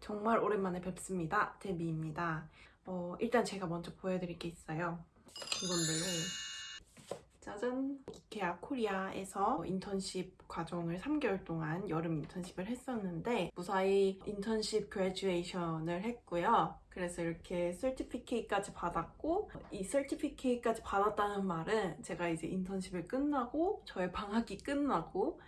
정말 오랜만에 뵙습니다. 데비입니다. 어, 일단 제가 먼저 보여드릴 게 있어요. 이건데요. 짜잔! 이케아 코리아에서 인턴십 과정을 3개월 동안 여름 인턴십을 했었는데 무사히 인턴십 그레듀에이션을 했고요. 그래서 이렇게 설티피케이트까지 받았고 이 설티피케이트까지 받았다는 말은 제가 이제 인턴십을 끝나고 저의 방학이 끝나고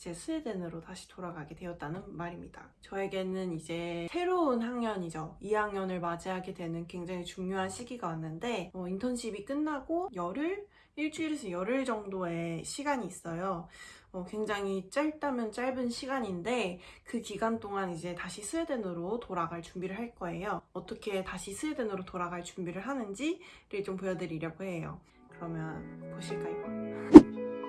이제 스웨덴으로 다시 돌아가게 되었다는 말입니다. 저에게는 이제 새로운 학년이죠. 2학년을 맞이하게 되는 굉장히 중요한 시기가 왔는데 어, 인턴십이 끝나고 열흘? 일주일에서 열흘 정도의 시간이 있어요. 어, 굉장히 짧다면 짧은 시간인데 그 기간 동안 이제 다시 스웨덴으로 돌아갈 준비를 할 거예요. 어떻게 다시 스웨덴으로 돌아갈 준비를 하는지를 좀 보여드리려고 해요. 그러면 보실까요?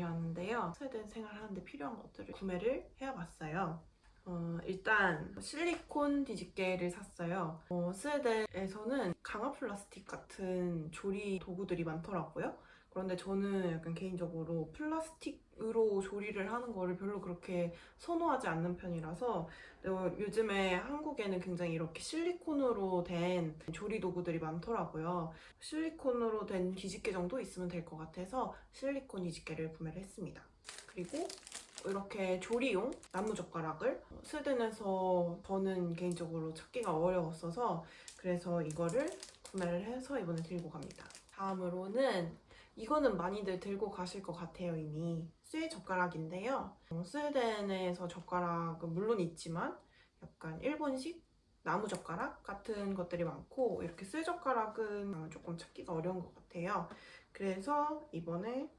다녀왔는데요. 스웨덴 생활하는데 필요한 것들을 구매를 해와봤어요. 어, 일단 실리콘 뒤집개를 샀어요. 어, 스웨덴에서는 강화 플라스틱 같은 조리 도구들이 많더라고요. 그런데 저는 약간 개인적으로 플라스틱으로 조리를 하는 거를 별로 그렇게 선호하지 않는 편이라서 어, 요즘에 한국에는 굉장히 이렇게 실리콘으로 된 조리 도구들이 많더라고요. 실리콘으로 된 뒤집개 정도 있으면 될 것 같아서 실리콘 뒤집개를 구매를 했습니다. 그리고 이렇게 조리용 나무젓가락을 스웨덴에서 저는 개인적으로 찾기가 어려웠어서 그래서 이거를 구매를 해서 이번에 들고 갑니다. 다음으로는 이거는 많이들 들고 가실 것 같아요 이미. 쇠 젓가락인데요. 어, 스웨덴에서 젓가락은 물론 있지만 약간 일본식 나무 젓가락 같은 것들이 많고 이렇게 쇠 젓가락은 조금 찾기가 어려운 것 같아요. 그래서 이번에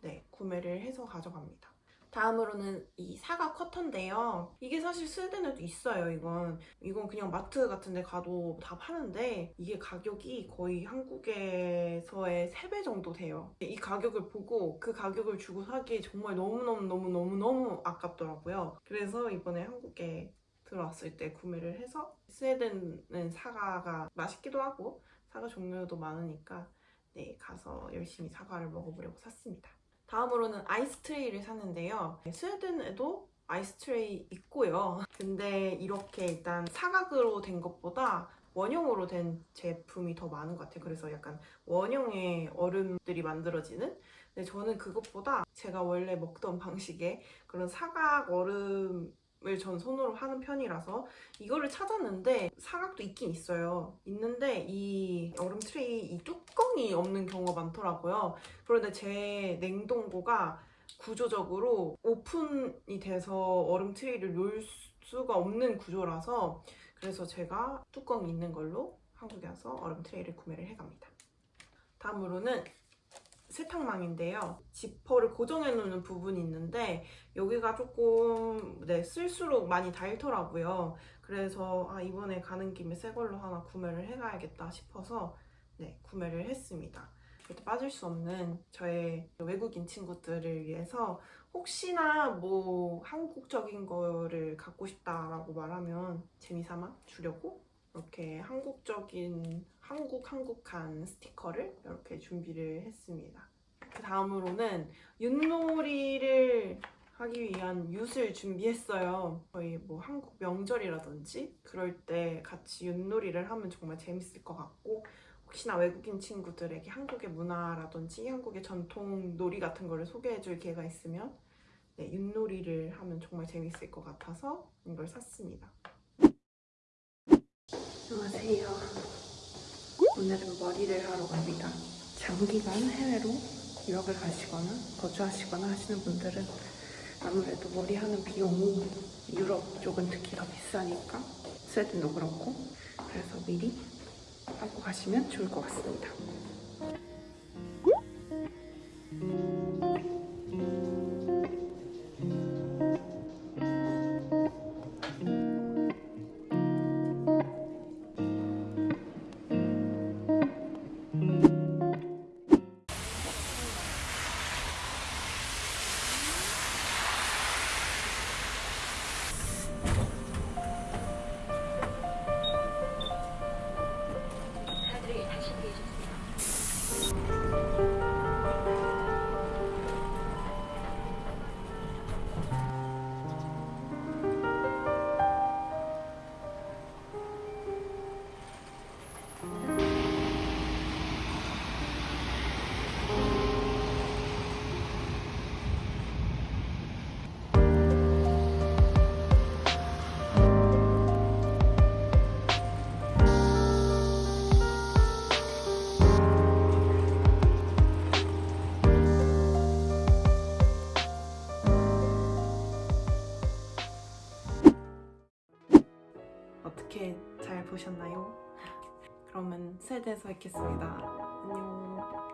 네 구매를 해서 가져갑니다 다음으로는 이 사과 커터인데요. 이게 사실 스웨덴에도 있어요, 이건. 이건 그냥 마트 같은 데 가도 다 파는데 이게 가격이 거의 한국에서의 3배 정도 돼요. 이 가격을 보고 그 가격을 주고 사기 정말 너무너무너무너무너무 아깝더라고요. 그래서 이번에 한국에 들어왔을 때 구매를 해서 스웨덴은 사과가 맛있기도 하고 사과 종류도 많으니까 네 가서 열심히 사과를 먹어보려고 샀습니다. 다음으로는 ice tray를 샀는데요. 스웨덴에도 ice tray 있고요. 근데 이렇게 일단 사각으로 된 것보다 원형으로 된 제품이 더 많은 것 같아요. 그래서 약간 원형의 얼음들이 만들어지는 근데 저는 그것보다 제가 원래 먹던 방식의 그런 사각 얼음 을전 손으로 하는 편이라서 이거를 찾았는데 사각도 있긴 있어요. 있는데 이 얼음 트레이 이 뚜껑이 없는 경우가 많더라고요. 그런데 제 냉동고가 구조적으로 오픈이 돼서 얼음 트레이를 놓을 수가 없는 구조라서 그래서 제가 뚜껑이 있는 걸로 한국에 와서 얼음 트레이를 구매를 해갑니다. 다음으로는 세탁망인데요. 지퍼를 고정해 놓는 부분이 있는데 여기가 조금 네, 쓸수록 많이 닳더라고요. 그래서 아, 이번에 가는 김에 새 걸로 하나 구매를 해가야겠다 싶어서 네, 구매를 했습니다. 절대 빠질 수 없는 저의 외국인 친구들을 위해서 혹시나 뭐 한국적인 거를 갖고 싶다라고 말하면 재미삼아 주려고 이렇게 한국적인 한국 한국한 스티커를 이렇게 준비를 했습니다. 그 다음으로는 윷놀이를 하기 위한 윷을 준비했어요. 거의 뭐 한국 명절이라든지 그럴 때 같이 윷놀이를 하면 정말 재밌을 것 같고 혹시나 외국인 친구들에게 한국의 문화라든지 한국의 전통 놀이 같은 거를 소개해줄 기회가 있으면 네, 윷놀이를 하면 정말 재밌을 것 같아서 이걸 샀습니다. 안녕하세요. 오늘은 머리를 하러 갑니다. 장기간 해외로 유학을 가시거나 거주하시거나 하시는 분들은 아무래도 머리 하는 비용이 유럽 쪽은 특히 더 비싸니까 스웨덴도 그렇고 그래서 미리 하고 가시면 좋을 것 같습니다. 어떻게 잘 보셨나요? 그러면 스웨덴에서 뵙겠습니다. 안녕.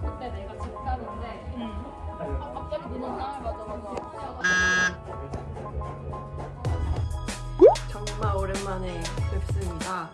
그때 내가 집 가는데 아, 갑자기 니는 날 맞아 맞아 정말 오랜만에 뵙습니다.